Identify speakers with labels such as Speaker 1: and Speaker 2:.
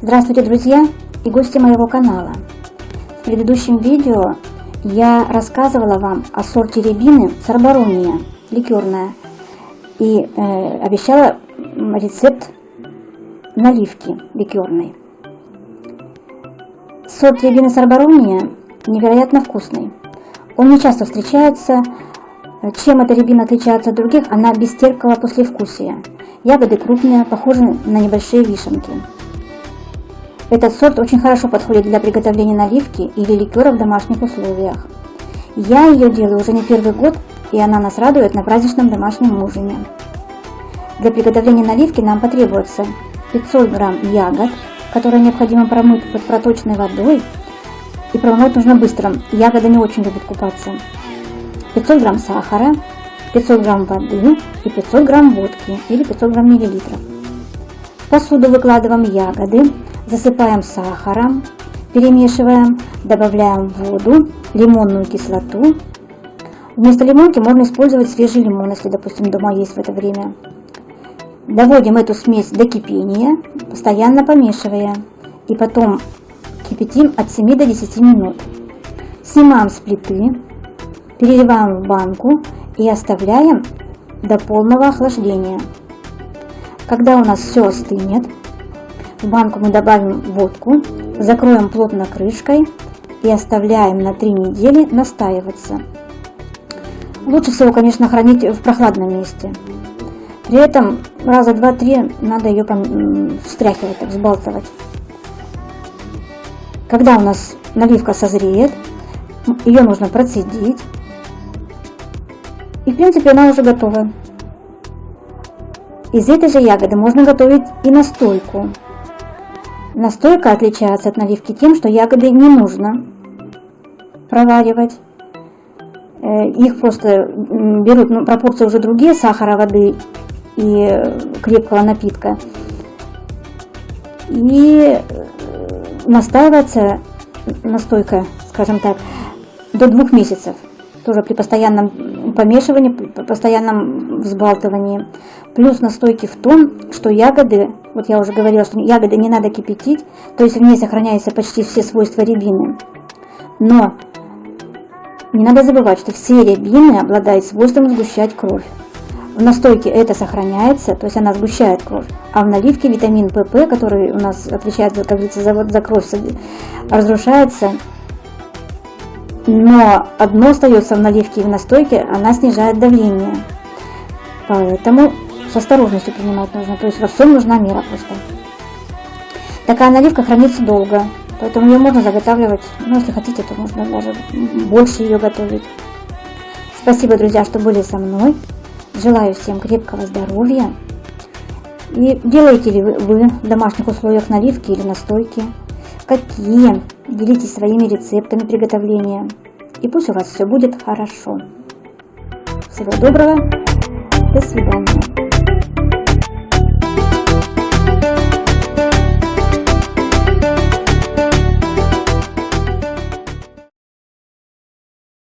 Speaker 1: Здравствуйте, друзья и гости моего канала. В предыдущем видео я рассказывала вам о сорте рябины сарбарония, ликерная, и э, обещала рецепт наливки ликерной. Сорт рябины сарбарония невероятно вкусный. Он не часто встречается. Чем эта рябина отличается от других? Она без терпкого послевкусия. Ягоды крупные, похожи на небольшие вишенки. Этот сорт очень хорошо подходит для приготовления наливки или ликера в домашних условиях. Я ее делаю уже не первый год, и она нас радует на праздничном домашнем ужине. Для приготовления наливки нам потребуется 500 грамм ягод, которые необходимо промыть под проточной водой. И промывать нужно быстро, ягода не очень любит купаться. 500 грамм сахара, 500 грамм воды и 500 грамм водки или 500 грамм миллилитров. В посуду выкладываем ягоды, засыпаем сахаром, перемешиваем, добавляем воду, лимонную кислоту. Вместо лимонки можно использовать свежий лимон, если, допустим, дома есть в это время. Доводим эту смесь до кипения, постоянно помешивая. И потом кипятим от 7 до 10 минут. Снимаем с плиты, переливаем в банку и оставляем до полного охлаждения. Когда у нас все остынет, в банку мы добавим водку, закроем плотно крышкой и оставляем на 3 недели настаиваться. Лучше всего, конечно, хранить в прохладном месте. При этом раза два-три надо ее встряхивать, так, взбалтывать. Когда у нас наливка созреет, ее нужно процедить. И в принципе она уже готова. Из этой же ягоды можно готовить и настойку. Настойка отличается от наливки тем, что ягоды не нужно проваривать. Э, их просто берут, ну, пропорции уже другие, сахара, воды и крепкого напитка. И э, настаивается настойка, скажем так, до двух месяцев. Тоже при постоянном помешивании, при постоянном взбалтывании. Плюс настойки в том, что ягоды, вот я уже говорила, что ягоды не надо кипятить, то есть в ней сохраняются почти все свойства рябины. Но не надо забывать, что все рябины обладают свойством сгущать кровь. В настойке это сохраняется, то есть она сгущает кровь, а в наливке витамин ПП, который у нас отвечает, как говорится, за, за кровь, разрушается. Но одно остается в наливке и в настойке, она снижает давление. Поэтому с осторожностью принимать нужно, то есть во всем нужна мера просто. Такая наливка хранится долго, поэтому ее можно заготавливать, ну если хотите, то можно даже больше ее готовить. Спасибо, друзья, что были со мной. Желаю всем крепкого здоровья. И делаете ли вы в домашних условиях наливки или настойки? Какие? Делитесь своими рецептами приготовления. И пусть у вас все будет хорошо. Всего доброго. До свидания.